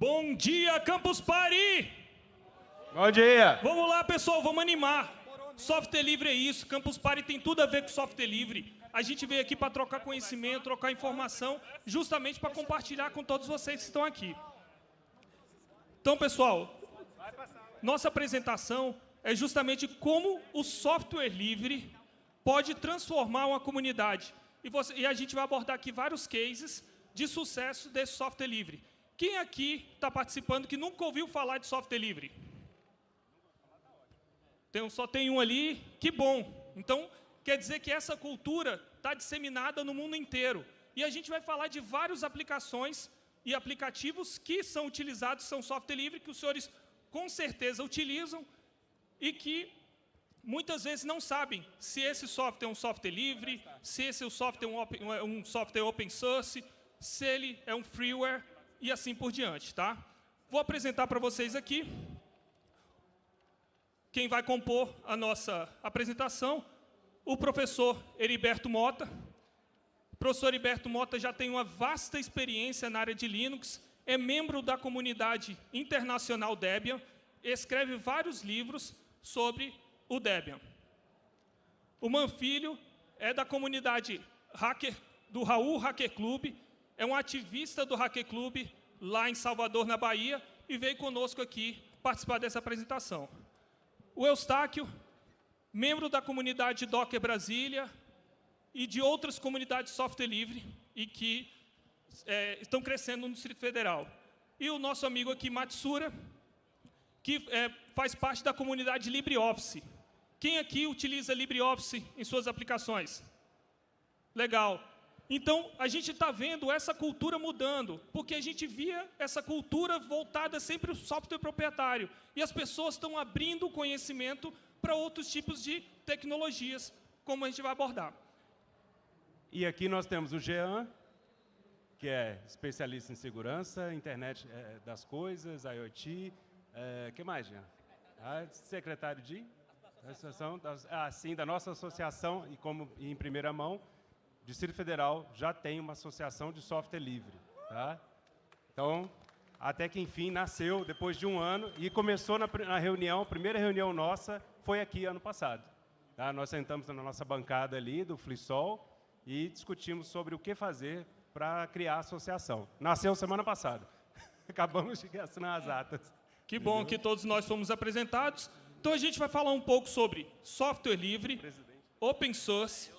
Bom dia, Campus Party! Bom dia! Vamos lá, pessoal, vamos animar. Software livre é isso, Campus Party tem tudo a ver com software livre. A gente veio aqui para trocar conhecimento, trocar informação, justamente para compartilhar com todos vocês que estão aqui. Então, pessoal, nossa apresentação é justamente como o software livre pode transformar uma comunidade. E, você, e a gente vai abordar aqui vários cases de sucesso desse software livre. Quem aqui está participando que nunca ouviu falar de software livre? Tem, só tem um ali, que bom. Então, quer dizer que essa cultura está disseminada no mundo inteiro. E a gente vai falar de várias aplicações e aplicativos que são utilizados, são software livre, que os senhores com certeza utilizam e que muitas vezes não sabem se esse software é um software livre, se esse software é um, open, um software open source, se ele é um freeware e assim por diante. Tá? Vou apresentar para vocês aqui quem vai compor a nossa apresentação, o professor Heriberto Mota. O professor Heriberto Mota já tem uma vasta experiência na área de Linux, é membro da comunidade internacional Debian, escreve vários livros sobre o Debian. O Manfilho é da comunidade hacker, do Raul Hacker Club, é um ativista do Hacker Club lá em Salvador, na Bahia, e veio conosco aqui participar dessa apresentação. O Eustáquio, membro da comunidade Docker Brasília e de outras comunidades software livre e que é, estão crescendo no Distrito Federal. E o nosso amigo aqui, Matsura, que é, faz parte da comunidade LibreOffice. Quem aqui utiliza LibreOffice em suas aplicações? Legal. Então, a gente está vendo essa cultura mudando, porque a gente via essa cultura voltada sempre ao software proprietário. E as pessoas estão abrindo o conhecimento para outros tipos de tecnologias, como a gente vai abordar. E aqui nós temos o Jean, que é especialista em segurança, internet é, das coisas, IoT. É, que mais, Jean? Ah, secretário de? Associação, ah, sim, da nossa associação, e como em primeira mão, Distrito Federal já tem uma associação de software livre. Tá? Então, até que enfim nasceu depois de um ano e começou na, na reunião, a primeira reunião nossa foi aqui ano passado. Tá? Nós sentamos na nossa bancada ali do Flisol e discutimos sobre o que fazer para criar a associação. Nasceu semana passada. Acabamos de assinar as atas. Que bom Entendeu? que todos nós fomos apresentados. Então a gente vai falar um pouco sobre software livre, Presidente. open source,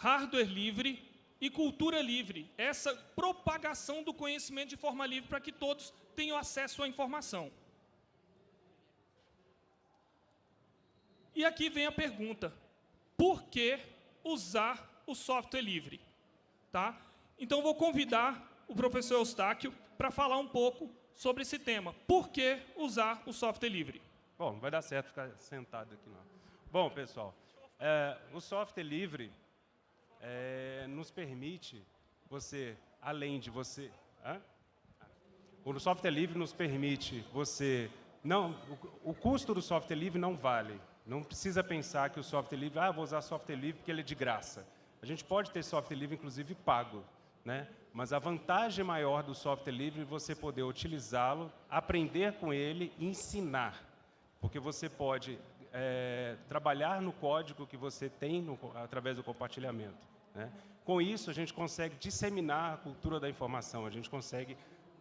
hardware livre e cultura livre. Essa propagação do conhecimento de forma livre para que todos tenham acesso à informação. E aqui vem a pergunta, por que usar o software livre? Tá? Então, vou convidar o professor Eustáquio para falar um pouco sobre esse tema. Por que usar o software livre? Bom, vai dar certo ficar sentado aqui não. Bom, pessoal, é, o software livre é, nos permite você, além de você... Hã? O software livre nos permite você... Não, o, o, custo do software livre não vale. Não precisa pensar que o software livre... Ah, vou usar software livre porque ele é de graça. A gente pode ter software livre, inclusive, pago. Né? Mas a vantagem maior do software livre é você poder utilizá-lo, aprender com ele e ensinar. Porque você pode é, trabalhar no código que você tem no, através do compartilhamento. Né? Com isso, a gente consegue disseminar a cultura da informação, a gente consegue,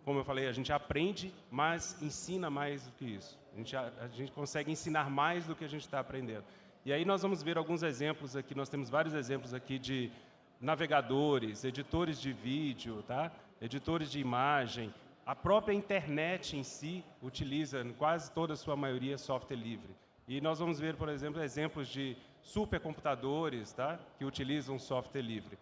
como eu falei, a gente aprende, mas ensina mais do que isso. A gente, a, a gente consegue ensinar mais do que a gente está aprendendo. E aí nós vamos ver alguns exemplos aqui, nós temos vários exemplos aqui de navegadores, editores de vídeo, tá? editores de imagem, a própria internet em si utiliza, em quase toda a sua maioria, software livre. E nós vamos ver, por exemplo, exemplos de supercomputadores tá? que utilizam software livre.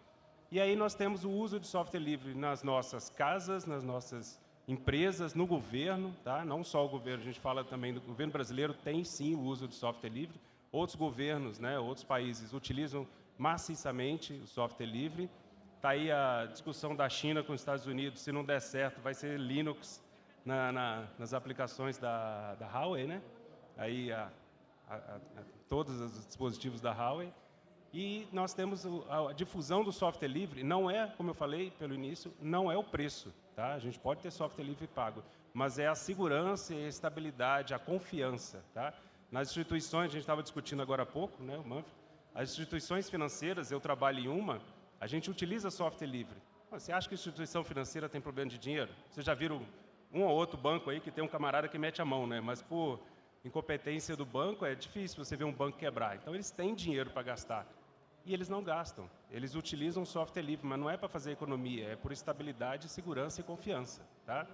E aí nós temos o uso de software livre nas nossas casas, nas nossas empresas, no governo, tá? não só o governo, a gente fala também do governo brasileiro, tem sim o uso de software livre, outros governos, né, outros países utilizam maciçamente o software livre. Está aí a discussão da China com os Estados Unidos, se não der certo, vai ser Linux na, na, nas aplicações da, da Huawei, né? Aí a, a, a, todos os dispositivos da Huawei. E nós temos a difusão do software livre, não é, como eu falei pelo início, não é o preço. Tá? A gente pode ter software livre pago, mas é a segurança, a estabilidade, a confiança. Tá? Nas instituições, a gente estava discutindo agora há pouco, né, o Manfred, as instituições financeiras, eu trabalho em uma, a gente utiliza software livre. Você acha que instituição financeira tem problema de dinheiro? Vocês já viram um ou outro banco aí que tem um camarada que mete a mão, né? mas por incompetência do banco é difícil você ver um banco quebrar. Então, eles têm dinheiro para gastar e eles não gastam. Eles utilizam software livre, mas não é para fazer economia, é por estabilidade, segurança e confiança. Tá?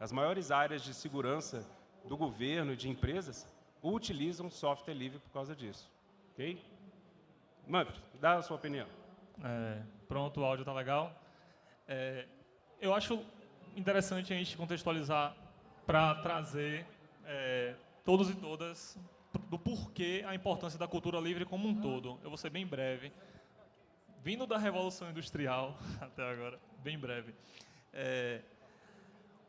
As maiores áreas de segurança do governo e de empresas utilizam software livre por causa disso. Ok? Manfred, dá a sua opinião. É, pronto, o áudio está legal. É, eu acho interessante a gente contextualizar para trazer é, todos e todas do porquê a importância da cultura livre como um todo. Eu vou ser bem breve. Vindo da Revolução Industrial, até agora, bem breve, é,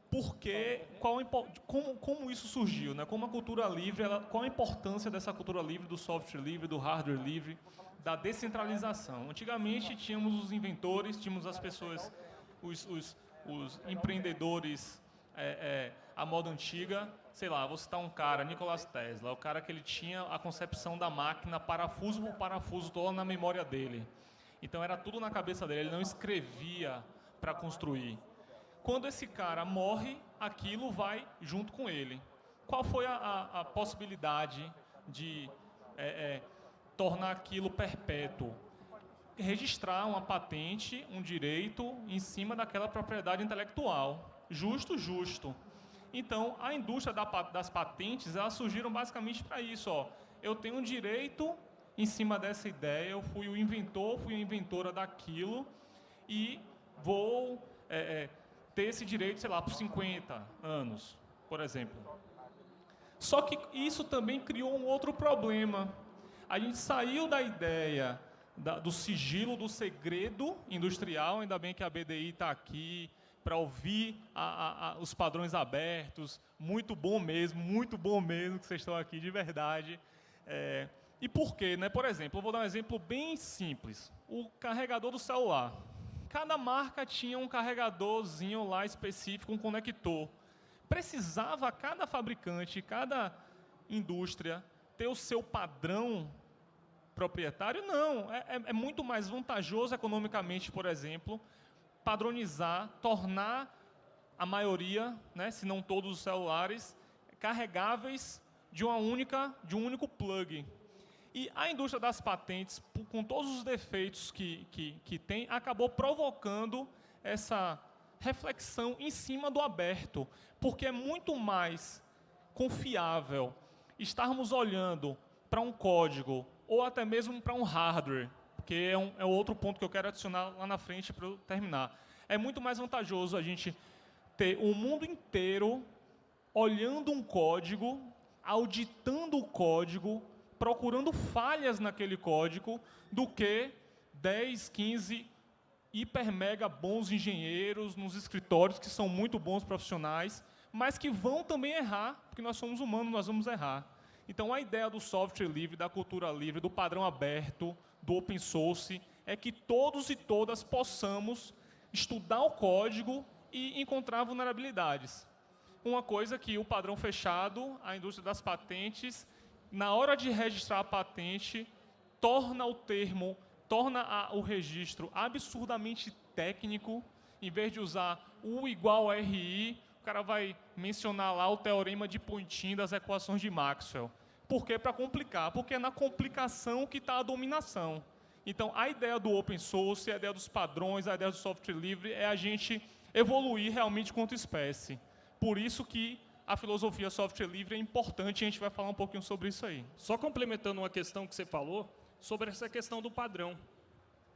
porque, qual, como, como isso surgiu, né? como a cultura livre, ela, qual a importância dessa cultura livre, do software livre, do hardware livre, da descentralização. Antigamente tínhamos os inventores, tínhamos as pessoas, os, os, os empreendedores é, é, a moda antiga, sei lá, vou citar um cara, Nikola Tesla, o cara que ele tinha a concepção da máquina parafuso por parafuso toda na memória dele. Então era tudo na cabeça dele, ele não escrevia para construir. Quando esse cara morre, aquilo vai junto com ele. Qual foi a, a, a possibilidade de é, é, tornar aquilo perpétuo? Registrar uma patente, um direito em cima daquela propriedade intelectual. Justo, justo. Então, a indústria das patentes, elas surgiram basicamente para isso. Ó. Eu tenho um direito em cima dessa ideia, eu fui o inventor, fui a inventora daquilo e vou é, é, ter esse direito, sei lá, por 50 anos, por exemplo. Só que isso também criou um outro problema. A gente saiu da ideia da, do sigilo, do segredo industrial, ainda bem que a BDI está aqui, para ouvir a, a, a, os padrões abertos. Muito bom mesmo, muito bom mesmo que vocês estão aqui, de verdade. É, e por quê? Né? Por exemplo, eu vou dar um exemplo bem simples. O carregador do celular. Cada marca tinha um carregadorzinho lá específico, um conector. Precisava cada fabricante, cada indústria ter o seu padrão proprietário? Não. É, é, é muito mais vantajoso economicamente, por exemplo, padronizar, tornar a maioria, né, se não todos os celulares, carregáveis de uma única, de um único plug. E a indústria das patentes, com todos os defeitos que, que, que tem, acabou provocando essa reflexão em cima do aberto, porque é muito mais confiável estarmos olhando para um código ou até mesmo para um hardware porque é, um, é outro ponto que eu quero adicionar lá na frente para eu terminar. É muito mais vantajoso a gente ter o mundo inteiro olhando um código, auditando o código, procurando falhas naquele código, do que 10, 15 hiper mega bons engenheiros nos escritórios, que são muito bons profissionais, mas que vão também errar, porque nós somos humanos, nós vamos errar. Então, a ideia do software livre, da cultura livre, do padrão aberto, do open source, é que todos e todas possamos estudar o código e encontrar vulnerabilidades. Uma coisa que o padrão fechado, a indústria das patentes, na hora de registrar a patente, torna o termo, torna a, o registro absurdamente técnico, em vez de usar U igual RI, o cara vai mencionar lá o teorema de Poynting das equações de Maxwell. Por quê? Para complicar. Porque é na complicação que está a dominação. Então, a ideia do open source, a ideia dos padrões, a ideia do software livre é a gente evoluir realmente quanto espécie. Por isso que a filosofia software livre é importante e a gente vai falar um pouquinho sobre isso aí. Só complementando uma questão que você falou, sobre essa questão do padrão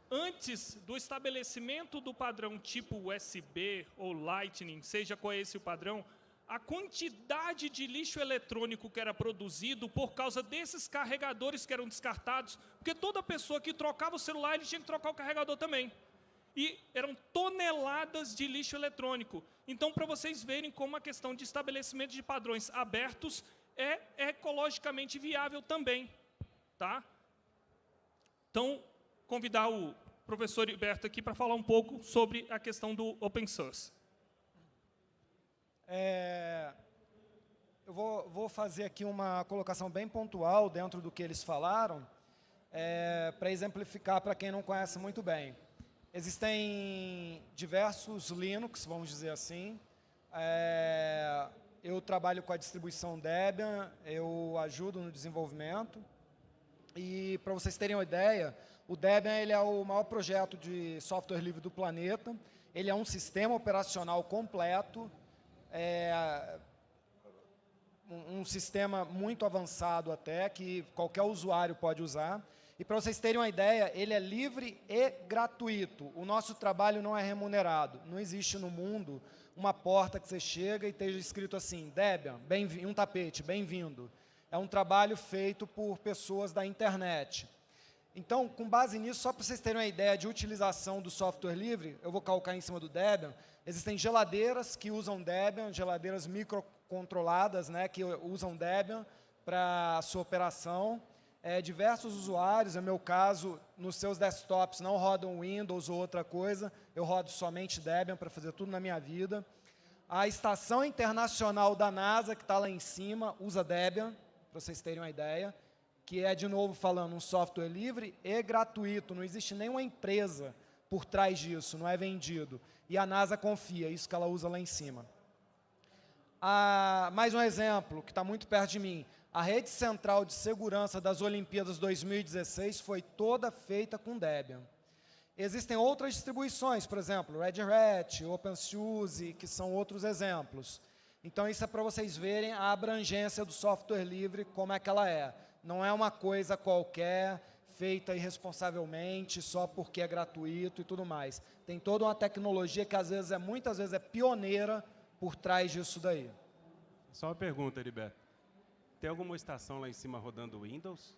antes do estabelecimento do padrão tipo USB ou Lightning, seja qual é esse o padrão, a quantidade de lixo eletrônico que era produzido por causa desses carregadores que eram descartados, porque toda pessoa que trocava o celular, ele tinha que trocar o carregador também. E eram toneladas de lixo eletrônico. Então, para vocês verem como a questão de estabelecimento de padrões abertos é ecologicamente viável também. Tá? Então, convidar o professor Heriberto aqui para falar um pouco sobre a questão do open source. É, eu vou, vou, fazer aqui uma colocação bem pontual dentro do que eles falaram, é, para exemplificar para quem não conhece muito bem. Existem diversos Linux, vamos dizer assim. É, eu trabalho com a distribuição Debian, eu ajudo no desenvolvimento. E, para vocês terem uma ideia, o Debian ele é o maior projeto de software livre do planeta. Ele é um sistema operacional completo, é, um, sistema muito avançado até, que qualquer usuário pode usar. E para vocês terem uma ideia, ele é livre e gratuito. O nosso trabalho não é remunerado. Não existe no mundo uma porta que você chega e esteja escrito assim, Debian, um tapete, bem-vindo. É um trabalho feito por pessoas da internet. Então, com base nisso, só para vocês terem uma ideia de utilização do software livre, eu vou calcar em cima do Debian, existem geladeiras que usam Debian, geladeiras microcontroladas, né, que usam Debian para a sua operação. É, diversos usuários, no meu caso, nos seus desktops não rodam Windows ou outra coisa, eu rodo somente Debian para fazer tudo na minha vida. A estação internacional da NASA, que está lá em cima, usa Debian, para vocês terem uma ideia, que é, de novo falando, um software livre e gratuito, não existe nenhuma empresa por trás disso, não é vendido. E a NASA confia, isso que ela usa lá em cima. Ah, mais um exemplo, que está muito perto de mim. A rede central de segurança das Olimpíadas 2016 foi toda feita com Debian. Existem outras distribuições, por exemplo, Red Hat, OpenSUSE, que são outros exemplos. Então, isso é para vocês verem a abrangência do software livre, como é que ela é. Não é uma coisa qualquer, feita irresponsavelmente, só porque é gratuito e tudo mais. Tem toda uma tecnologia que, às vezes, é, muitas vezes, é pioneira por trás disso daí. Só uma pergunta, Heriberto. Tem alguma estação lá em cima rodando Windows?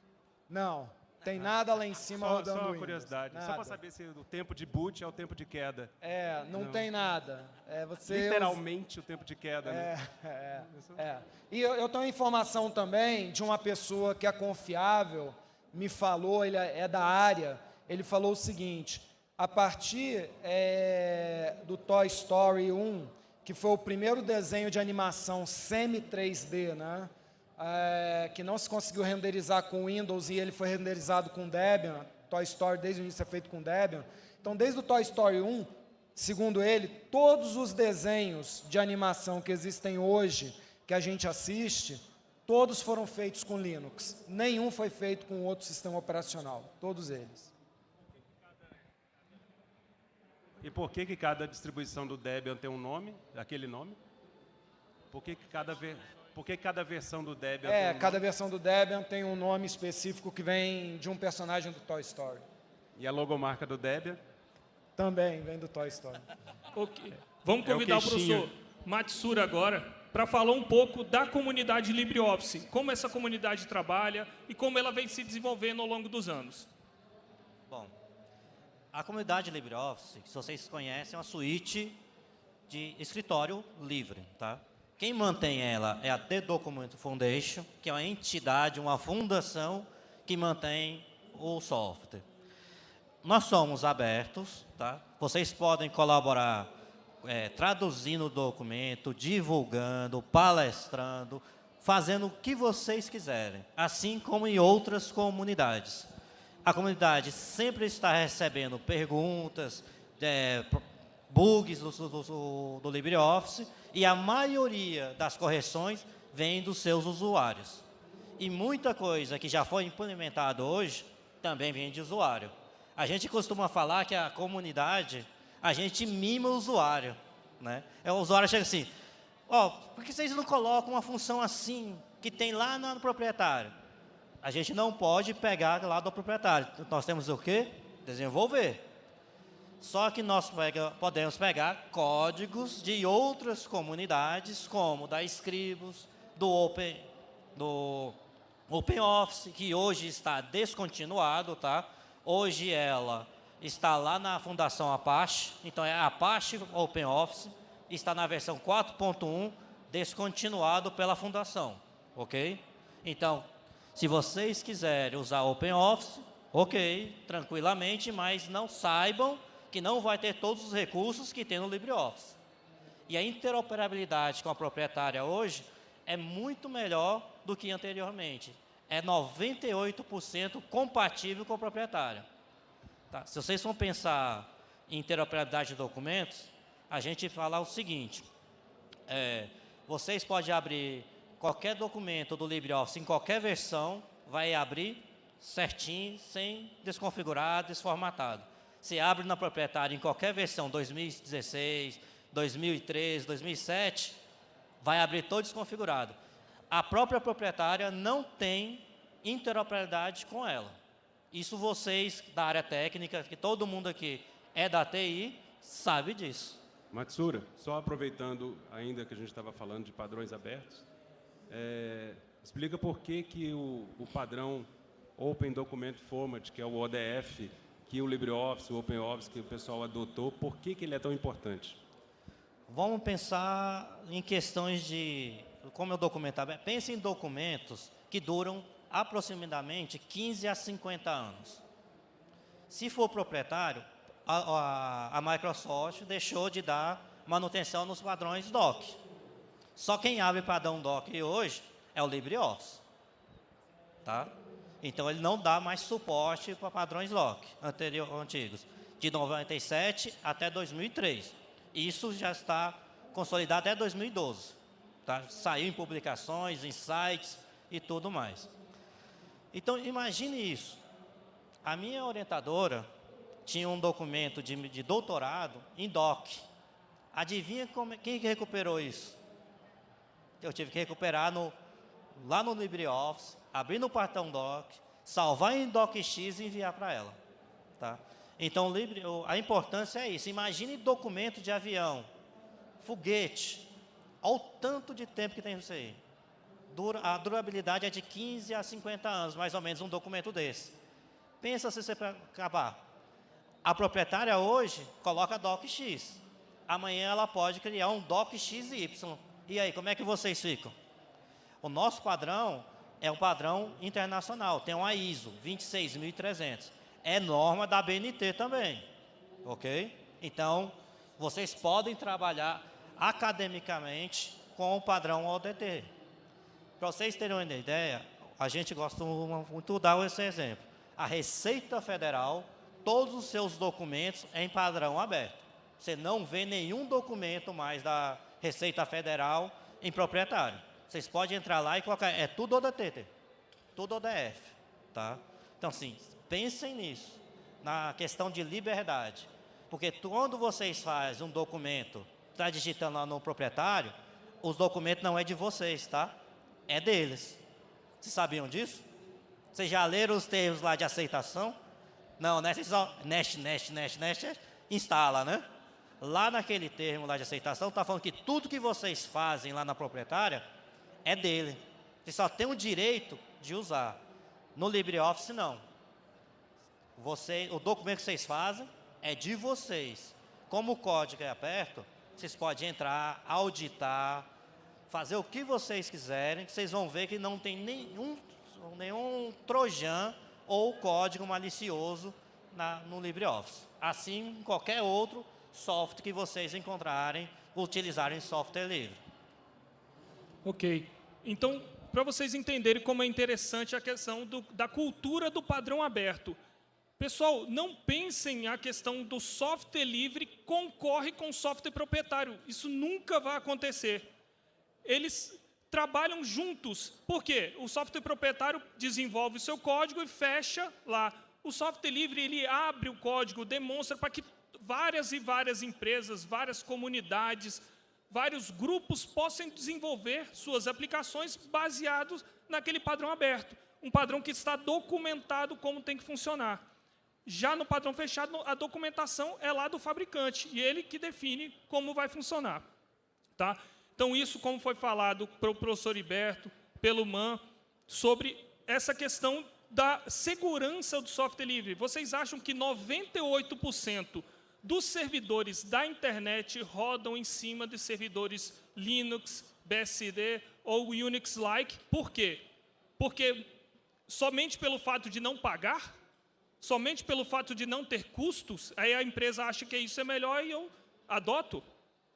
Não, tem nada lá em cima só, rodando Só uma Windows. curiosidade, nada. só para saber se o tempo de boot é o tempo de queda. É, não, não. tem nada. É, você Literalmente usa... o tempo de queda, é, né? É, é. E eu, eu tenho informação também de uma pessoa que é confiável, me falou, ele é, é da área, ele falou o seguinte, a partir é, do Toy Story 1, que foi o primeiro desenho de animação semi-3D, né? É, que não se conseguiu renderizar com Windows e ele foi renderizado com Debian, Toy Story desde o início é feito com Debian. Então, desde o Toy Story 1, segundo ele, todos os desenhos de animação que existem hoje, que a gente assiste, todos foram feitos com Linux. Nenhum foi feito com outro sistema operacional, todos eles. E por que, que cada distribuição do Debian tem um nome, aquele nome? Por que, que cada... Por que cada versão do Debian É, um cada nome? versão do Debian tem um nome específico que vem de um personagem do Toy Story. E a logomarca do Debian? Também vem do Toy Story. ok. Vamos convidar é o, o professor Matsura agora para falar um pouco da comunidade LibreOffice, como essa comunidade trabalha e como ela vem se desenvolvendo ao longo dos anos. Bom, a comunidade LibreOffice, que vocês conhecem, é uma suíte de escritório livre, tá? Quem mantém ela é a The Document Foundation, que é uma entidade, uma fundação que mantém o software. Nós somos abertos, tá? Vocês podem colaborar é, traduzindo o documento, divulgando, palestrando, fazendo o que vocês quiserem, assim como em outras comunidades. A comunidade sempre está recebendo perguntas, é, bugs do, do, do, LibreOffice e a maioria das correções vem dos seus usuários. E muita coisa que já foi implementada hoje também vem de usuário. A gente costuma falar que a comunidade, a gente mima o usuário. Né? É, o usuário chega assim, ó, oh, por que vocês não colocam uma função assim, que tem lá no proprietário? A gente não pode pegar lá do proprietário. Nós temos o quê? Desenvolver. Só que nós pega, podemos pegar códigos de outras comunidades, como da Scribus, do Open, do OpenOffice, que hoje está descontinuado, tá? Hoje ela está lá na Fundação Apache, então é Apache OpenOffice, está na versão 4.1, descontinuado pela Fundação, ok? Então, se vocês quiserem usar OpenOffice, ok, tranquilamente, mas não saibam que não vai ter todos os recursos que tem no LibreOffice. E a interoperabilidade com a proprietária hoje é muito melhor do que anteriormente. É 98% compatível com a proprietária. Tá? Se vocês vão pensar em interoperabilidade de documentos, a gente fala o seguinte, é, vocês podem abrir qualquer documento do LibreOffice em qualquer versão, vai abrir certinho, sem desconfigurar, desformatado. Se abre na proprietária em qualquer versão, 2016, 2013, 2007, vai abrir todo desconfigurado. A própria proprietária não tem interoperabilidade com ela. Isso vocês da área técnica, que todo mundo aqui é da TI, sabe disso. Matsura, só aproveitando ainda que a gente estava falando de padrões abertos, é, explica por que, que o, o padrão Open Document Format, que é o ODF, que o LibreOffice, o OpenOffice, que o pessoal adotou, por que, que ele é tão importante? Vamos pensar em questões de, como eu documentava, pense em documentos que duram aproximadamente 15 a 50 anos. Se for proprietário, a, a, a Microsoft deixou de dar manutenção nos padrões DOC. Só quem abre padrão DOC hoje é o LibreOffice. Tá? Então, ele não dá mais suporte para padrões DOC anterior, antigos, de 97 até 2003. Isso já está consolidado até 2012. Tá? Saiu em publicações, em sites e tudo mais. Então, imagine isso. A minha orientadora tinha um documento de, de doutorado em DOC. Adivinha como, quem que recuperou isso? Eu tive que recuperar no, lá no LibreOffice, abrir no cartão DOC, salvar em DocX e enviar para ela. Tá? Então, a importância é isso. Imagine documento de avião, foguete, ao tanto de tempo que tem isso aí. A durabilidade é de 15 a 50 anos, mais ou menos, um documento desse. Pensa se você acabar. A proprietária hoje coloca DocX. Amanhã ela pode criar um DocXY. E aí, como é que vocês ficam? O nosso padrão é um padrão internacional, tem uma ISO 26300 é norma da BNT também, ok? Então, vocês podem trabalhar academicamente com o padrão ODT. Para vocês terem uma ideia, a gente gosta muito de dar esse exemplo. A Receita Federal, todos os seus documentos é em padrão aberto. Você não vê nenhum documento mais da Receita Federal em proprietário. Vocês podem entrar lá e colocar, é tudo ODT, tudo ODF, tá? Então, assim, Pensem nisso, na questão de liberdade. Porque quando vocês fazem um documento, está digitando lá no proprietário, os documentos não é de vocês, tá? É deles. Vocês sabiam disso? Vocês já leram os termos lá de aceitação? Não, né? Vocês só nest, nest, nest, nest, instala, né? Lá naquele termo lá de aceitação, está falando que tudo que vocês fazem lá na proprietária é dele. Vocês só têm o direito de usar. No LibreOffice, não. Você, o documento que vocês fazem é de vocês. Como o código é aberto, vocês podem entrar, auditar, fazer o que vocês quiserem, que vocês vão ver que não tem nenhum, nenhum trojan ou código malicioso na, no LibreOffice. Assim, qualquer outro software que vocês encontrarem, utilizarem software livre. Ok. Então, para vocês entenderem como é interessante a questão do, da cultura do padrão aberto. Pessoal, não pensem a questão do software livre concorre com software proprietário. Isso nunca vai acontecer. Eles trabalham juntos. Por quê? O software proprietário desenvolve o seu código e fecha lá. O software livre, ele abre o código, demonstra para que várias e várias empresas, várias comunidades, vários grupos possam desenvolver suas aplicações baseados naquele padrão aberto. Um padrão que está documentado como tem que funcionar. Já no padrão fechado, a documentação é lá do fabricante, e ele que define como vai funcionar. Tá? Então, isso, como foi falado pelo professor Iberto, pelo MAN, sobre essa questão da segurança do software livre. Vocês acham que 98% dos servidores da internet rodam em cima de servidores Linux, BSD ou Unix-like? Por quê? Porque somente pelo fato de não pagar? somente pelo fato de não ter custos, aí a empresa acha que isso é melhor e eu adoto?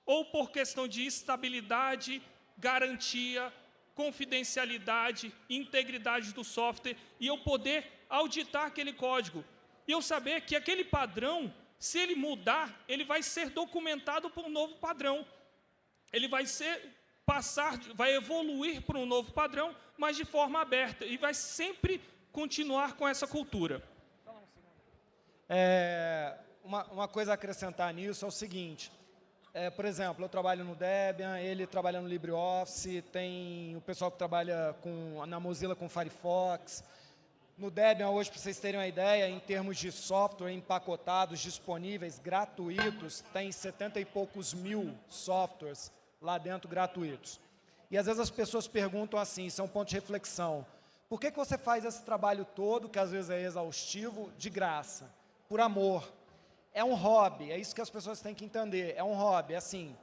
Ou por questão de estabilidade, garantia, confidencialidade, integridade do software e eu poder auditar aquele código. E eu saber que aquele padrão, se ele mudar, ele vai ser documentado por um novo padrão. Ele vai ser passar, vai evoluir para um novo padrão, mas de forma aberta e vai sempre continuar com essa cultura. É, uma, uma coisa a acrescentar nisso é o seguinte, é, por exemplo, eu trabalho no Debian, ele trabalha no LibreOffice, tem o pessoal que trabalha com, na Mozilla com Firefox. No Debian, hoje, para vocês terem uma ideia, em termos de software empacotados, disponíveis, gratuitos, tem 70 e poucos mil softwares lá dentro gratuitos. E às vezes as pessoas perguntam assim, isso é um ponto de reflexão, por que, que você faz esse trabalho todo, que às vezes é exaustivo, de graça? Por amor é um hobby, é isso que as pessoas têm que entender, é um hobby, é assim,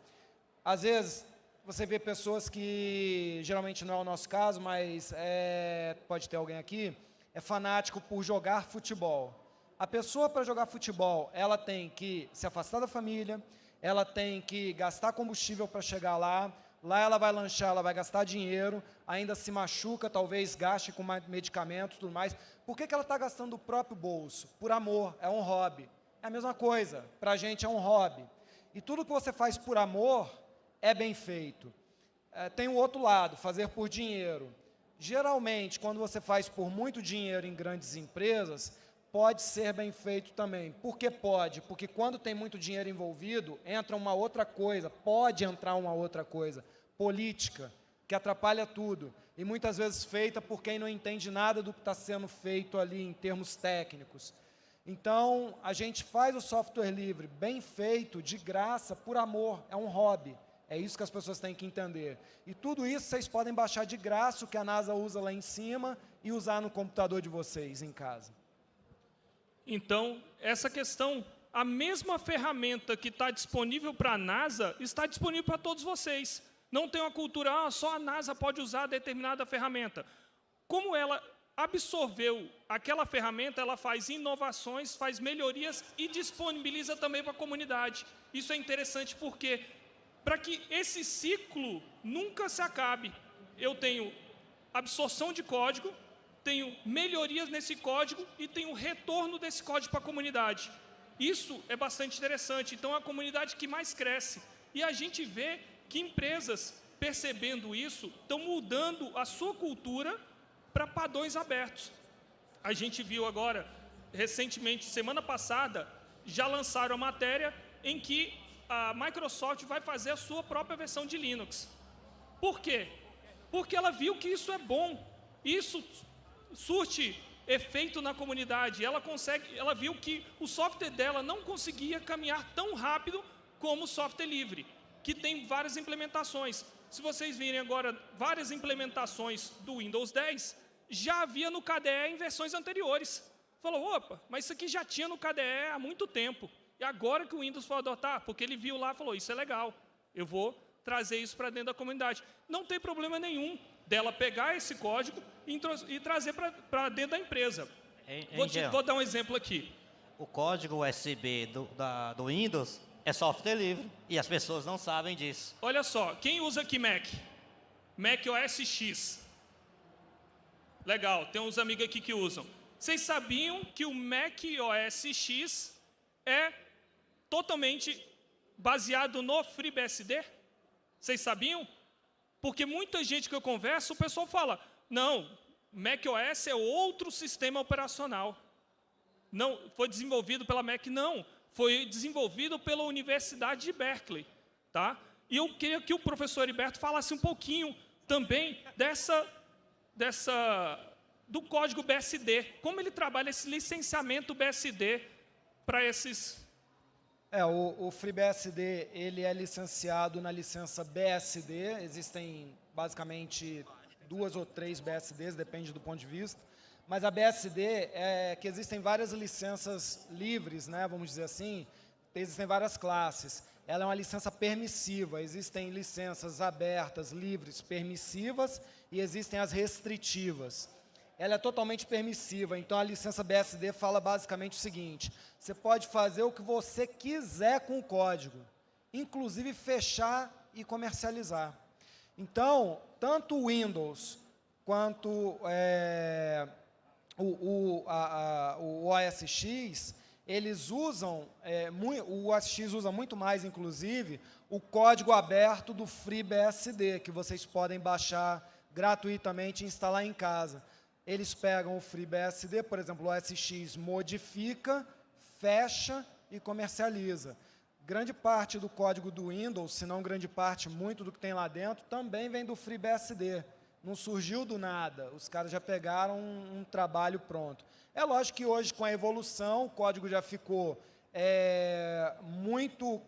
às vezes você vê pessoas que, geralmente não é o nosso caso, mas é, pode ter alguém aqui, é fanático por jogar futebol. A pessoa para jogar futebol, ela tem que se afastar da família, ela tem que gastar combustível para chegar lá, lá ela vai lanchar, ela vai gastar dinheiro, ainda se machuca, talvez gaste com medicamentos e tudo mais. Por que, que ela está gastando o próprio bolso? Por amor, é um hobby. É a mesma coisa, para a gente é um hobby. E tudo que você faz por amor é bem feito. É, tem o outro lado, fazer por dinheiro. Geralmente, quando você faz por muito dinheiro em grandes empresas, pode ser bem feito também. Por que pode? Porque quando tem muito dinheiro envolvido, entra uma outra coisa, pode entrar uma outra coisa, política, que atrapalha tudo. E muitas vezes feita por quem não entende nada do que está sendo feito ali em termos técnicos. Então, a gente faz o software livre, bem feito, de graça, por amor, é um hobby. É isso que as pessoas têm que entender. E tudo isso vocês podem baixar de graça, o que a NASA usa lá em cima, e usar no computador de vocês, em casa. Então, essa questão, a mesma ferramenta que está disponível para a NASA, está disponível para todos vocês. Não tem uma cultura, ah, só a NASA pode usar determinada ferramenta. Como ela absorveu aquela ferramenta, ela faz inovações, faz melhorias e disponibiliza também para a comunidade. Isso é interessante porque, para que esse ciclo nunca se acabe, eu tenho absorção de código, tenho melhorias nesse código e tenho retorno desse código para a comunidade. Isso é bastante interessante. Então, é a comunidade que mais cresce. E a gente vê que empresas, percebendo isso, estão mudando a sua cultura para padrões abertos. A gente viu agora, recentemente, semana passada, já lançaram a matéria em que a Microsoft vai fazer a sua própria versão de Linux. Por quê? Porque ela viu que isso é bom. Isso surte efeito na comunidade. Ela consegue, ela viu que o software dela não conseguia caminhar tão rápido como o software livre, que tem várias implementações. Se vocês virem agora várias implementações do Windows 10, já havia no KDE em versões anteriores. Falou, opa, mas isso aqui já tinha no KDE há muito tempo. E agora que o Windows foi adotar, porque ele viu lá e falou, isso é legal, eu vou trazer isso para dentro da comunidade. Não tem problema nenhum dela pegar esse código e, e trazer para dentro da empresa. Em, em vou, te, vou, dar um exemplo aqui. O código USB do, da, do Windows é software livre e as pessoas não sabem disso. Olha só, quem usa aqui Mac? Mac OS X. Legal, tem uns amigos aqui que usam. Vocês sabiam que o Mac OS X é totalmente baseado no FreeBSD? Vocês sabiam? Porque muita gente que eu converso, o pessoal fala, não, Mac OS é outro sistema operacional. Não, foi desenvolvido pela Mac, não. Foi desenvolvido pela Universidade de Berkeley. Tá? E eu queria que o professor Heriberto falasse um pouquinho também dessa dessa, do código BSD, como ele trabalha esse licenciamento BSD para esses... É, o, o FreeBSD, ele é licenciado na licença BSD, existem basicamente duas ou três BSDs, depende do ponto de vista, mas a BSD é que existem várias licenças livres, né, vamos dizer assim, existem várias classes. Ela é uma licença permissiva, existem licenças abertas, livres, permissivas, e existem as restritivas. Ela é totalmente permissiva. Então, a licença BSD fala basicamente o seguinte, você pode fazer o que você quiser com o código, inclusive fechar e comercializar. Então, tanto o Windows quanto é, o, o, a, a, o OS X, eles usam, é, muito, o OS X usa muito mais, inclusive, o código aberto do FreeBSD, que vocês podem baixar gratuitamente e instalar em casa. Eles pegam o FreeBSD, por exemplo, o SX, modifica, fecha e comercializa. Grande parte do código do Windows, se não grande parte, muito do que tem lá dentro, também vem do FreeBSD. Não surgiu do nada, os caras já pegaram um, um trabalho pronto. É lógico que hoje, com a evolução, o código já ficou é, muito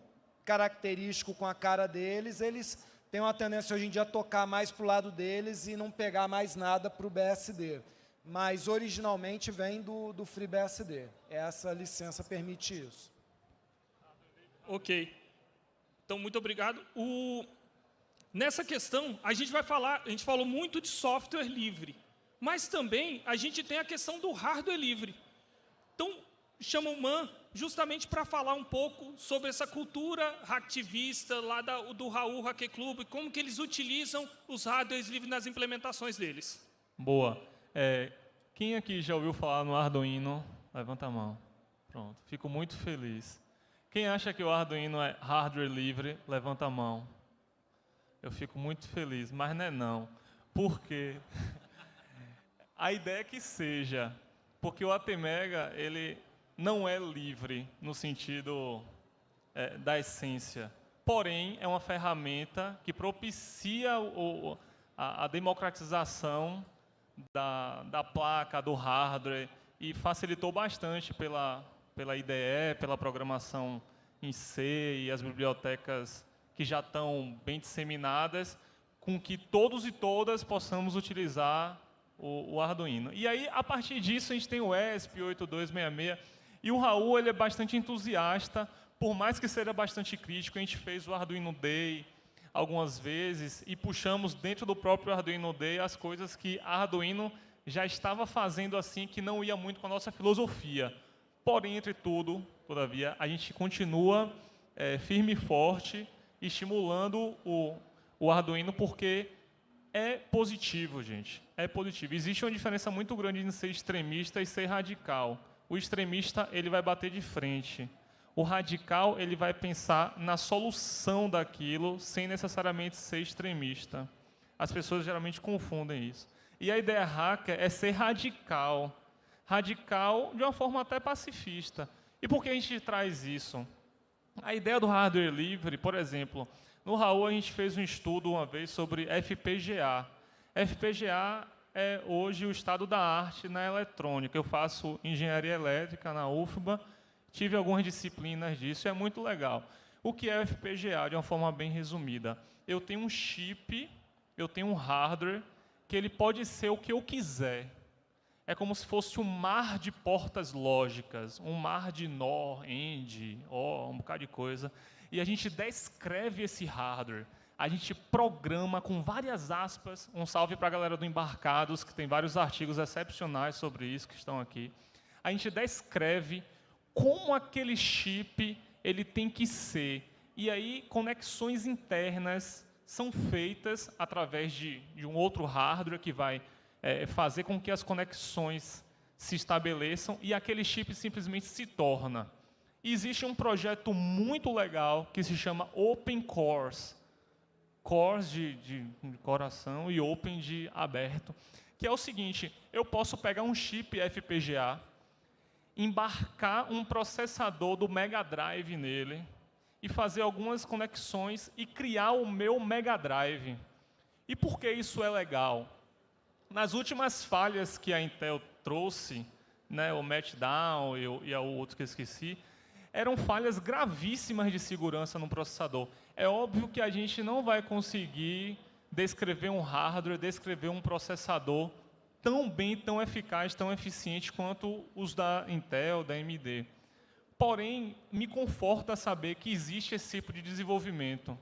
característico com a cara deles, eles tem uma tendência hoje em dia a tocar mais para o lado deles e não pegar mais nada para o BSD. Mas originalmente vem do, do FreeBSD. Essa licença permite isso. Ok. Então, muito obrigado. O... Nessa questão, a gente vai falar, a gente falou muito de software livre, mas também a gente tem a questão do hardware livre. Então, chama o MAN justamente para falar um pouco sobre essa cultura hacktivista lá da, do Raul Hacker Club, como que eles utilizam os hardwares livres nas implementações deles. Boa. É, quem aqui já ouviu falar no Arduino? Levanta a mão. Pronto, fico muito feliz. Quem acha que o Arduino é hardware livre? Levanta a mão. Eu fico muito feliz, mas não é não. Por quê? a ideia é que seja, porque o ATmega, ele não é livre no sentido é, da essência. Porém, é uma ferramenta que propicia o, a, a, democratização da, da placa, do hardware, e facilitou bastante pela, pela IDE, pela programação em C e as bibliotecas que já estão bem disseminadas, com que todos e todas possamos utilizar o, o Arduino. E aí, a partir disso, a gente tem o ESP8266, e o Raul ele é bastante entusiasta, por mais que seja bastante crítico, a gente fez o Arduino Day algumas vezes e puxamos dentro do próprio Arduino Day as coisas que Arduino já estava fazendo assim, que não ia muito com a nossa filosofia. Porém, entre tudo, todavia, a gente continua é, firme e forte, estimulando o, o Arduino, porque é positivo, gente. É positivo. Existe uma diferença muito grande em ser extremista e ser radical. O extremista ele vai bater de frente. O radical ele vai pensar na solução daquilo sem necessariamente ser extremista. As pessoas geralmente confundem isso. E a ideia hacker é ser radical. Radical de uma forma até pacifista. E por que a gente traz isso? A ideia do hardware livre, por exemplo, no Raul a gente fez um estudo uma vez sobre FPGA. FPGA é hoje o estado da arte na eletrônica. Eu faço engenharia elétrica na UFBA, tive algumas disciplinas disso, é muito legal. O que é FPGA, de uma forma bem resumida? Eu tenho um chip, eu tenho um hardware, que ele pode ser o que eu quiser. É como se fosse um mar de portas lógicas, um mar de NOR, END, OR, um bocado de coisa. E a gente descreve esse hardware a gente programa com várias aspas, um salve para a galera do Embarcados, que tem vários artigos excepcionais sobre isso que estão aqui. A gente descreve como aquele chip ele tem que ser. E aí, conexões internas são feitas através de, de um outro hardware que vai é, fazer com que as conexões se estabeleçam e aquele chip simplesmente se torna. Existe um projeto muito legal que se chama Open Cores, cores de, de, de coração e open de aberto, que é o seguinte, eu posso pegar um chip FPGA, embarcar um processador do Mega Drive nele e fazer algumas conexões e criar o meu Mega Drive. E por que isso é legal? Nas últimas falhas que a Intel trouxe, né, o Meltdown e, e o outro que eu esqueci, eram falhas gravíssimas de segurança no processador. É óbvio que a gente não vai conseguir descrever um hardware, descrever um processador tão bem, tão eficaz, tão eficiente quanto os da Intel, da AMD. Porém, me conforta saber que existe esse tipo de desenvolvimento.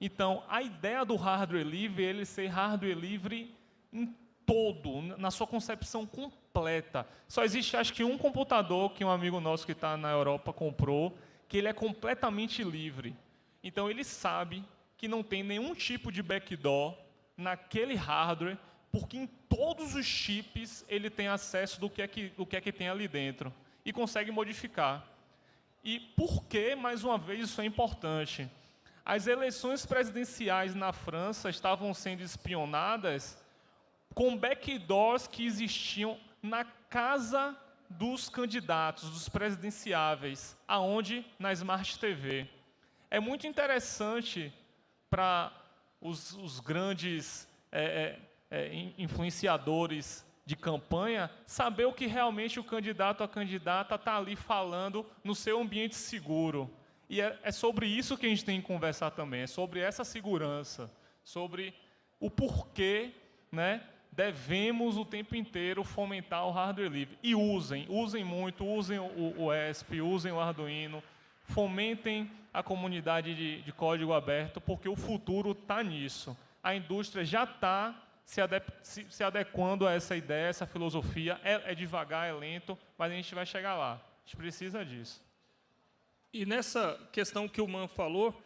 Então, a ideia do hardware livre é ele ser hardware livre em todo, na sua concepção completa. Só existe, acho que, um computador que um amigo nosso que está na Europa comprou, que ele é completamente livre. Então, ele sabe que não tem nenhum tipo de backdoor naquele hardware, porque em todos os chips ele tem acesso do que é que, do que, é que tem ali dentro e consegue modificar. E por que, mais uma vez, isso é importante? As eleições presidenciais na França estavam sendo espionadas com backdoors que existiam na casa dos candidatos, dos presidenciáveis, aonde? Na Smart TV. É muito interessante para os, os, grandes é, é, é influenciadores de campanha saber o que realmente o candidato ou a candidata está ali falando no seu ambiente seguro. E é, é sobre isso que a gente tem que conversar também, é sobre essa segurança, sobre o porquê né, devemos o tempo inteiro fomentar o hardware livre. E usem, usem muito, usem o, o ESP, usem o Arduino, fomentem a comunidade de, de código aberto, porque o futuro está nisso. A indústria já está se, se, se, adequando a essa ideia, essa filosofia. É, é devagar, é lento, mas a gente vai chegar lá. A gente precisa disso. E nessa questão que o Man falou,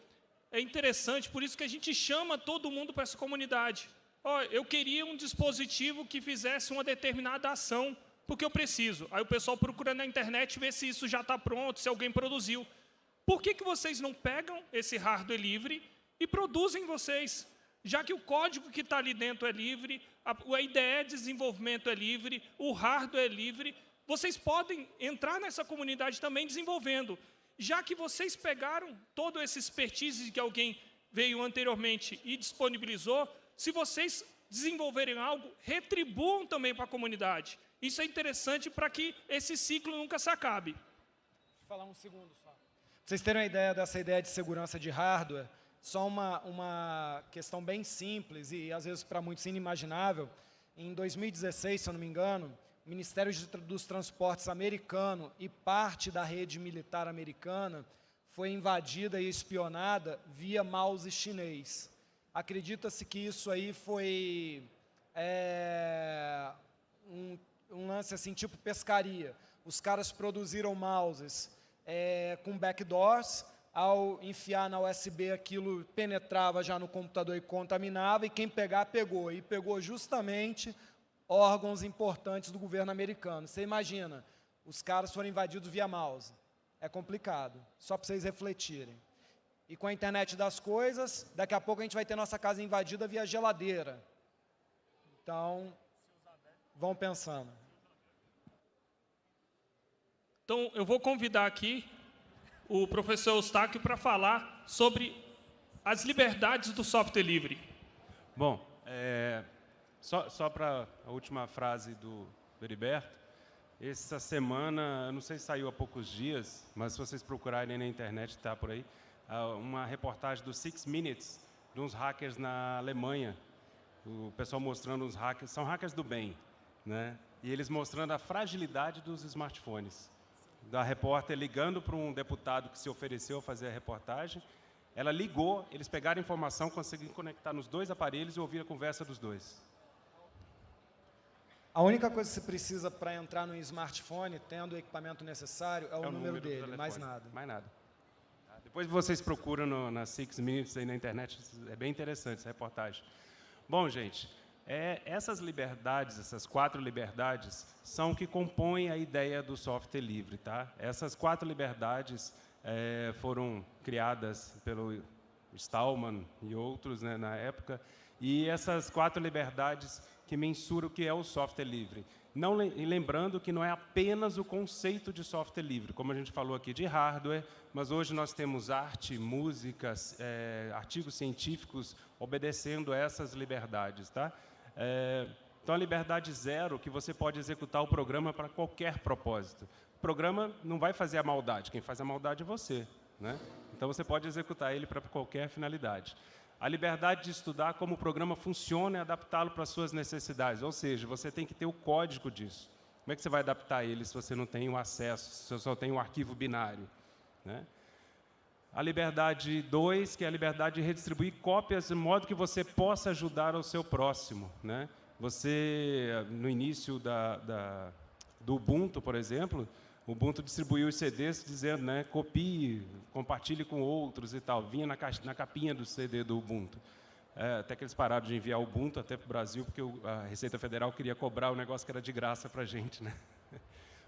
é interessante, por isso que a gente chama todo mundo para essa comunidade. Oh, eu queria um dispositivo que fizesse uma determinada ação, porque eu preciso. Aí o pessoal procura na internet ver se isso já está pronto, se alguém produziu. Por que, que vocês não pegam esse hardware livre e produzem vocês? Já que o código que está ali dentro é livre, a, a IDE de desenvolvimento é livre, o hardware é livre, vocês podem entrar nessa comunidade também desenvolvendo. Já que vocês pegaram todo esse expertise que alguém veio anteriormente e disponibilizou, se vocês desenvolverem algo, retribuam também para a comunidade. Isso é interessante para que esse ciclo nunca se acabe. Deixa eu falar um segundo só. Para vocês terem uma ideia dessa ideia de segurança de hardware, só uma, uma questão bem simples e, às vezes, para muitos inimaginável. Em 2016, se eu não me engano, o Ministério dos Transportes americano e parte da rede militar americana foi invadida e espionada via mouse chinês. Acredita-se que isso aí foi é, um, um, lance assim, tipo pescaria. Os caras produziram mouses é, com backdoors, ao enfiar na USB aquilo penetrava já no computador e contaminava, e quem pegar, pegou. E pegou justamente órgãos importantes do governo americano. Você imagina, os caras foram invadidos via mouse. É complicado, só para vocês refletirem. E com a internet das coisas, daqui a pouco a gente vai ter nossa casa invadida via geladeira. Então, vão pensando. Então, eu vou convidar aqui o professor Eustáquio para falar sobre as liberdades do software livre. Bom, é, só, só para a última frase do Heriberto, essa semana, não sei se saiu há poucos dias, mas se vocês procurarem na internet, está por aí, uma reportagem do Six Minutes, de uns hackers na Alemanha. O pessoal mostrando uns hackers, são hackers do bem, né? E eles mostrando a fragilidade dos smartphones. Da repórter ligando para um deputado que se ofereceu a fazer a reportagem, ela ligou, eles pegaram a informação, conseguiram conectar nos dois aparelhos e ouvir a conversa dos dois. A única coisa que você precisa para entrar no smartphone, tendo o equipamento necessário, é o, é o número, número dele, mais nada. Mais nada. Depois vocês procuram no, na Six Minutes aí na internet, é bem interessante essa reportagem. Bom, gente, é, essas liberdades, essas quatro liberdades, são que compõem a ideia do software livre. Tá? Essas quatro liberdades é, foram criadas pelo Stallman e outros né, na época, e essas quatro liberdades que mensuram o que é o software livre. Não, lembrando que não é apenas o conceito de software livre, como a gente falou aqui de hardware, mas hoje nós temos arte, músicas, é, artigos científicos obedecendo essas liberdades. Tá? É, então, a liberdade zero, que você pode executar o programa para qualquer propósito. O programa não vai fazer a maldade, quem faz a maldade é você. Né? Então, você pode executar ele para qualquer finalidade a liberdade de estudar como o programa funciona e adaptá-lo para as suas necessidades. Ou seja, você tem que ter o código disso. Como é que você vai adaptar ele se você não tem o acesso, se você só tem um arquivo binário? Né? A liberdade 2, que é a liberdade de redistribuir cópias de modo que você possa ajudar o seu próximo. Né? Você, no início da, da, do Ubuntu, por exemplo, o Ubuntu distribuiu os CDs dizendo, né, copie, compartilhe com outros e tal. Vinha na, caixa, na capinha do CD do Ubuntu. É, até que eles pararam de enviar o Ubuntu até para o Brasil, porque a Receita Federal queria cobrar o negócio que era de graça para a gente. Né?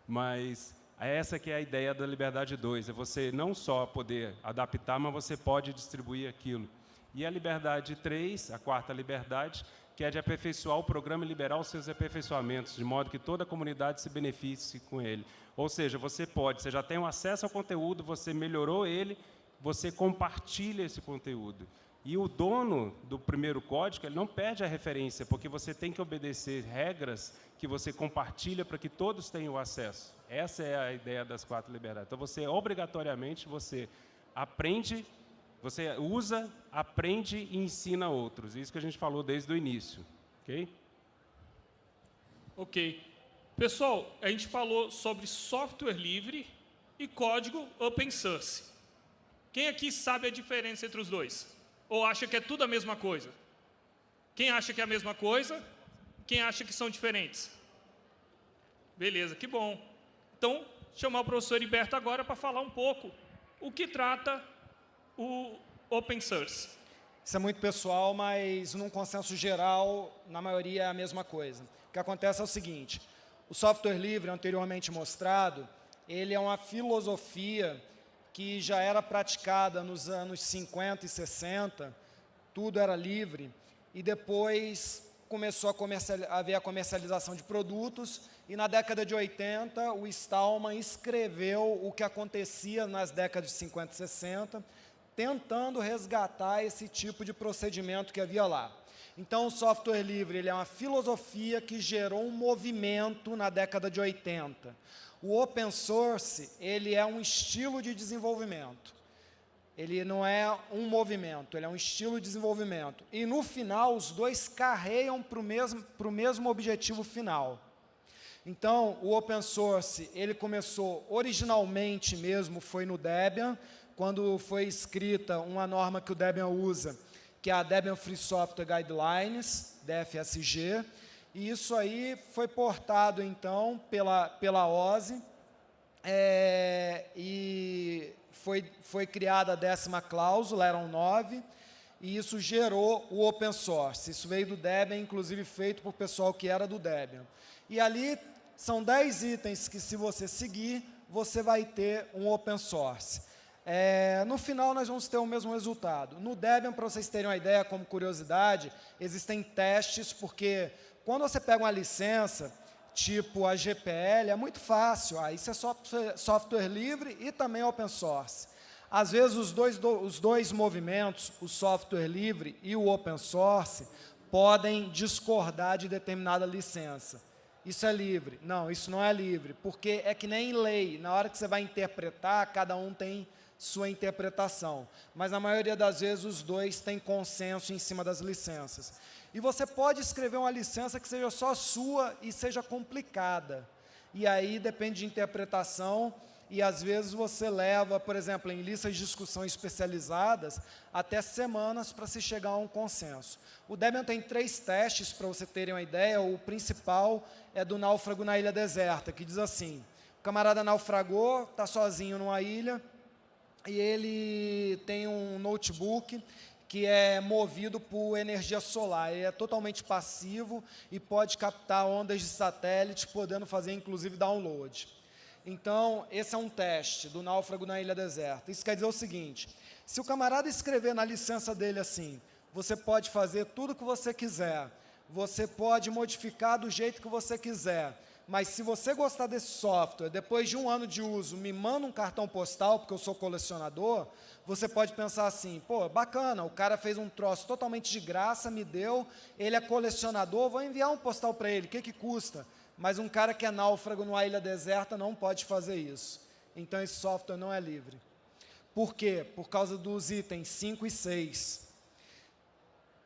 Mas essa que é a ideia da Liberdade 2, é você não só poder adaptar, mas você pode distribuir aquilo. E a Liberdade 3, a quarta liberdade, que é de aperfeiçoar o programa e liberar os seus aperfeiçoamentos, de modo que toda a comunidade se beneficie com ele. Ou seja, você pode, você já tem um acesso ao conteúdo, você melhorou ele, você compartilha esse conteúdo. E o dono do primeiro código, ele não perde a referência, porque você tem que obedecer regras que você compartilha para que todos tenham acesso. Essa é a ideia das quatro liberdades. Então, você, obrigatoriamente, você aprende, você usa, aprende e ensina outros. Isso que a gente falou desde o início. Ok? Ok. Pessoal, a gente falou sobre software livre e código open source. Quem aqui sabe a diferença entre os dois? Ou acha que é tudo a mesma coisa? Quem acha que é a mesma coisa? Quem acha que são diferentes? Beleza, que bom. Então, chamar o professor Heriberto agora para falar um pouco o que trata o open source. Isso é muito pessoal, mas num consenso geral, na maioria é a mesma coisa. O que acontece é o seguinte, o software livre, anteriormente mostrado, ele é uma filosofia que já era praticada nos anos 50 e 60, tudo era livre, e depois começou a, haver a comercialização de produtos, e na década de 80, o Stallman escreveu o que acontecia nas décadas de 50 e 60, tentando resgatar esse tipo de procedimento que havia lá. Então, o software livre ele é uma filosofia que gerou um movimento na década de 80. O open source, ele é um estilo de desenvolvimento. Ele não é um movimento, ele é um estilo de desenvolvimento. E, no final, os dois carreiam para o mesmo, mesmo objetivo final. Então, o open source, ele começou originalmente mesmo, foi no Debian, quando foi escrita uma norma que o Debian usa, que é a Debian Free Software Guidelines, DFSG, e isso aí foi portado, então, pela, pela OSI, é, e foi, foi criada a décima cláusula, eram nove, e isso gerou o open source. Isso veio do Debian, inclusive feito por pessoal que era do Debian. E ali são dez itens que, se você seguir, você vai ter um open source. É, no final, nós vamos ter o mesmo resultado. No Debian, para vocês terem uma ideia, como curiosidade, existem testes, porque quando você pega uma licença, tipo a GPL, é muito fácil. Ah, isso é software, software livre e também open source. Às vezes, os dois, os dois movimentos, o software livre e o open source, podem discordar de determinada licença. Isso é livre. Não, isso não é livre, porque é que nem lei. Na hora que você vai interpretar, cada um tem sua interpretação. Mas, na maioria das vezes, os dois têm consenso em cima das licenças. E você pode escrever uma licença que seja só sua e seja complicada. E aí depende de interpretação e às vezes você leva, por exemplo, em listas de discussão especializadas, até semanas para se chegar a um consenso. O Debian tem três testes, para você terem uma ideia. O principal é do náufrago na ilha deserta, que diz assim, o camarada naufragou, está sozinho numa ilha, e ele tem um notebook que é movido por energia solar. Ele é totalmente passivo e pode captar ondas de satélite, podendo fazer, inclusive, download. Então, esse é um teste do náufrago na ilha deserta. Isso quer dizer o seguinte, se o camarada escrever na licença dele assim, você pode fazer tudo o que você quiser, você pode modificar do jeito que você quiser, mas se você gostar desse software, depois de um ano de uso, me manda um cartão postal, porque eu sou colecionador, você pode pensar assim, pô, bacana, o cara fez um troço totalmente de graça, me deu, ele é colecionador, vou enviar um postal para ele, o que, que custa? Mas um cara que é náufrago numa ilha deserta não pode fazer isso. Então, esse software não é livre. Por quê? Por causa dos itens 5 e 6.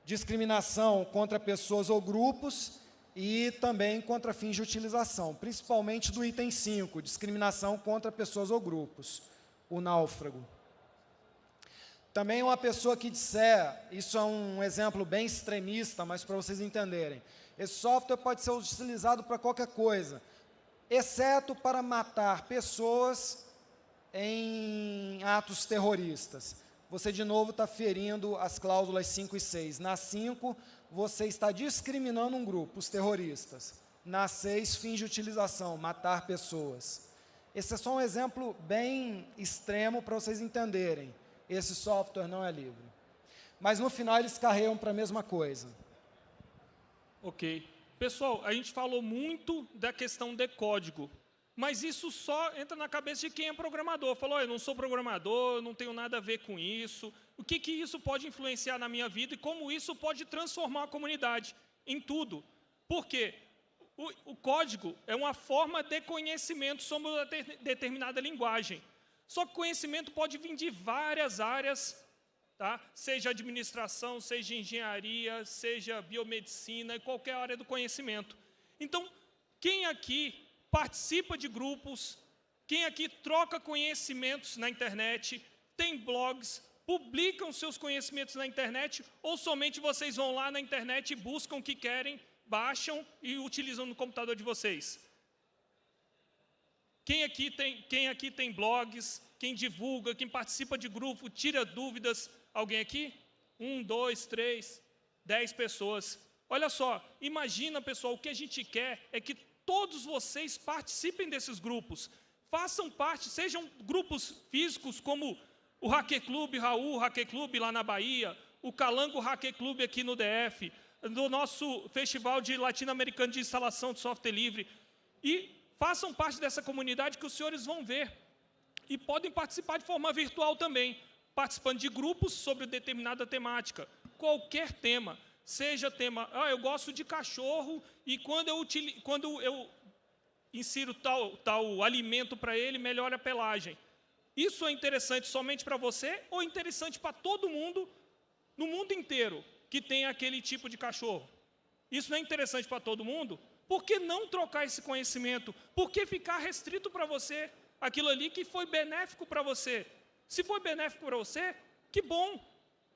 Discriminação contra pessoas ou grupos e também contra fins de utilização, principalmente do item 5, discriminação contra pessoas ou grupos, o náufrago. Também uma pessoa que disser, isso é um exemplo bem extremista, mas para vocês entenderem, Esse software pode ser utilizado para qualquer coisa, exceto para matar pessoas em atos terroristas. Você, de novo, está ferindo as cláusulas 5 e 6. Na 5, você está discriminando um grupo, os terroristas. Na 6, fins de utilização, matar pessoas. Esse é só um exemplo bem extremo para vocês entenderem. Esse software não é livre. Mas, no final, eles carregam para a mesma coisa. Ok. Pessoal, a gente falou muito da questão de código, mas isso só entra na cabeça de quem é programador. Falou, eu não sou programador, não tenho nada a ver com isso. O que, que isso pode influenciar na minha vida e como isso pode transformar a comunidade em tudo. Por quê? O, o código é uma forma de conhecimento sobre uma determinada linguagem. Só que conhecimento pode vir de várias áreas, tá? seja administração, seja engenharia, seja biomedicina, qualquer área do conhecimento. Então, quem aqui participa de grupos, quem aqui troca conhecimentos na internet, tem blogs, publicam seus conhecimentos na internet, ou somente vocês vão lá na internet e buscam o que querem, baixam e utilizam no computador de vocês? Quem aqui tem, quem aqui tem blogs, quem divulga, quem participa de grupo, tira dúvidas? Alguém aqui? Um, dois, três, dez pessoas. Olha só, imagina, pessoal, o que a gente quer é que todos vocês participem desses grupos. Façam parte, sejam grupos físicos como o Hacker Club Raul, Hacker Club lá na Bahia, o Calango Hacker Club aqui no DF, do nosso Festival de Latino-Americano de Instalação de Software Livre. E façam parte dessa comunidade que os senhores vão ver. E podem participar de forma virtual também, participando de grupos sobre determinada temática, qualquer tema seja tema, ah, eu gosto de cachorro e quando eu, quando eu insiro tal, tal alimento para ele, melhora a pelagem. Isso é interessante somente para você ou interessante para todo mundo, no mundo inteiro, que tem aquele tipo de cachorro? Isso não é interessante para todo mundo? Por que não trocar esse conhecimento? Por que ficar restrito para você aquilo ali que foi benéfico para você? Se foi benéfico para você, que bom,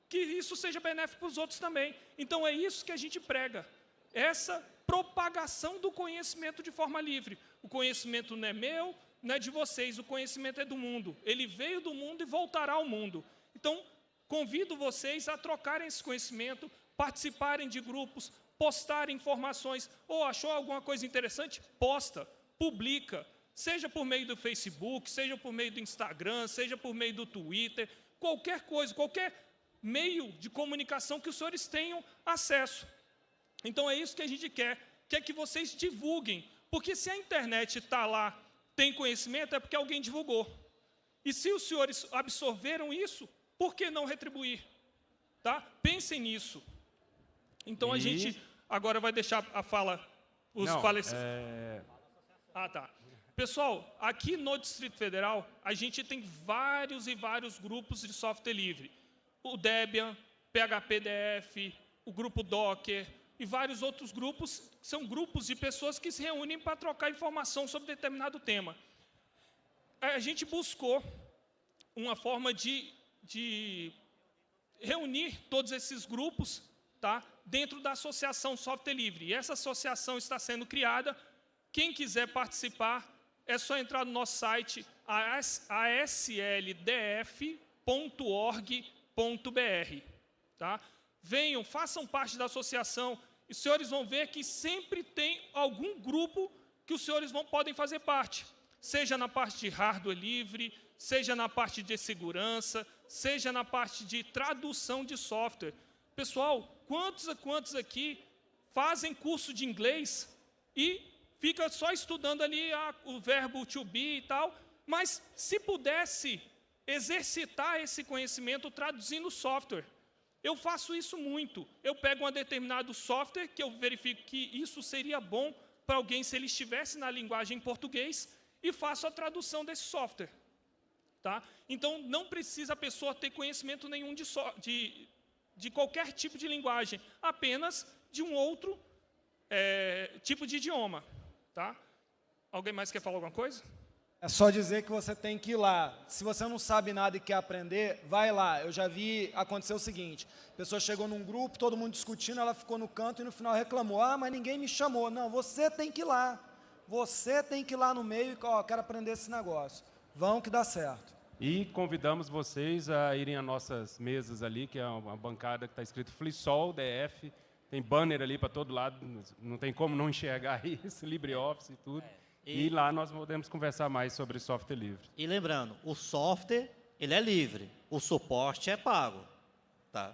que isso seja benéfico para os outros também. Então é isso que a gente prega, essa propagação do conhecimento de forma livre. O conhecimento não é meu, não é de vocês, o conhecimento é do mundo. Ele veio do mundo e voltará ao mundo. Então, convido vocês a trocarem esse conhecimento, participarem de grupos, postarem informações. Ou oh, achou alguma coisa interessante? Posta, publica. Seja por meio do Facebook, seja por meio do Instagram, seja por meio do Twitter, qualquer coisa, qualquer meio de comunicação que os senhores tenham acesso. Então é isso que a gente quer, quer que vocês divulguem, porque se a internet está lá, tem conhecimento, é porque alguém divulgou. E se os senhores absorveram isso, por que não retribuir? Tá? Pensem nisso. Então e... a gente agora vai deixar a fala os palestrantes. É... Ah, tá. Pessoal, aqui no Distrito Federal, a gente tem vários e vários grupos de software livre o Debian, PHPDF, o grupo Docker e vários outros grupos, são grupos de pessoas que se reúnem para trocar informação sobre determinado tema. A gente buscou uma forma de, de reunir todos esses grupos tá, dentro da Associação Software Livre. E essa associação está sendo criada. Quem quiser participar, é só entrar no nosso site, asldf.org br Tá? Venham, façam parte da associação, e os senhores vão ver que sempre tem algum grupo que os senhores vão, podem fazer parte, seja na parte de hardware livre, seja na parte de segurança, seja na parte de tradução de software. Pessoal, quantos quantos aqui fazem curso de inglês e fica só estudando ali a, o verbo to be e tal, mas se pudesse exercitar esse conhecimento traduzindo software. Eu faço isso muito. Eu pego um determinado software que eu verifico que isso seria bom para alguém se ele estivesse na linguagem em português e faço a tradução desse software. Tá? Então, não precisa a pessoa ter conhecimento nenhum de, so, de, de qualquer tipo de linguagem, apenas de um outro é, tipo de idioma. Tá? Alguém mais quer falar alguma coisa? É só dizer que você tem que ir lá. Se você não sabe nada e quer aprender, vai lá. Eu já vi acontecer o seguinte, a pessoa chegou num grupo, todo mundo discutindo, ela ficou no canto e no final reclamou, ah, mas ninguém me chamou. Não, você tem que ir lá. Você tem que ir lá no meio e, ó, quero aprender esse negócio. Vão que dá certo. E convidamos vocês a irem às nossas mesas ali, que é uma bancada que está escrito Flisol DF. Tem banner ali para todo lado, não tem como não enxergar isso, LibreOffice e tudo. E, E- lá nós podemos conversar mais sobre software livre. E lembrando, o software, ele é livre. O suporte é pago. Tá?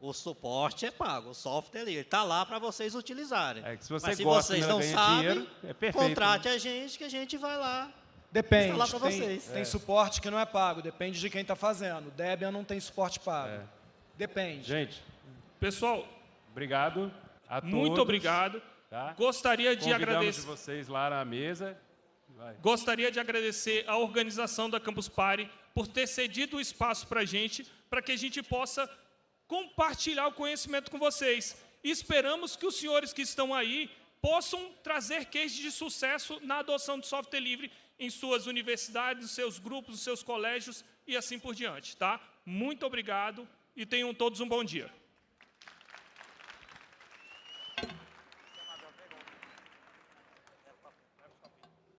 O suporte é pago. O software é livre. Ele está lá para vocês utilizarem. É que se você Mas se gosta vocês não não ganha sabem, dinheiro, é perfeito, contrate a gente que a gente vai lá. Depende. Tem, vocês. tem suporte que não é pago, depende de quem está fazendo. Debian não tem suporte pago. É. Depende. Gente, Pessoal, obrigado a todos. muito obrigado. Tá? Gostaria de Convidamos agradecer. de vocês lá na mesa. Vai. Gostaria de agradecer à organização da Campus Party por ter cedido o espaço para a gente, para que a gente possa compartilhar o conhecimento com vocês. E esperamos que os senhores que estão aí possam trazer cases de sucesso na adoção de software livre em suas universidades, seus grupos, seus colégios e assim por diante. Tá? Muito obrigado e tenham todos um bom dia.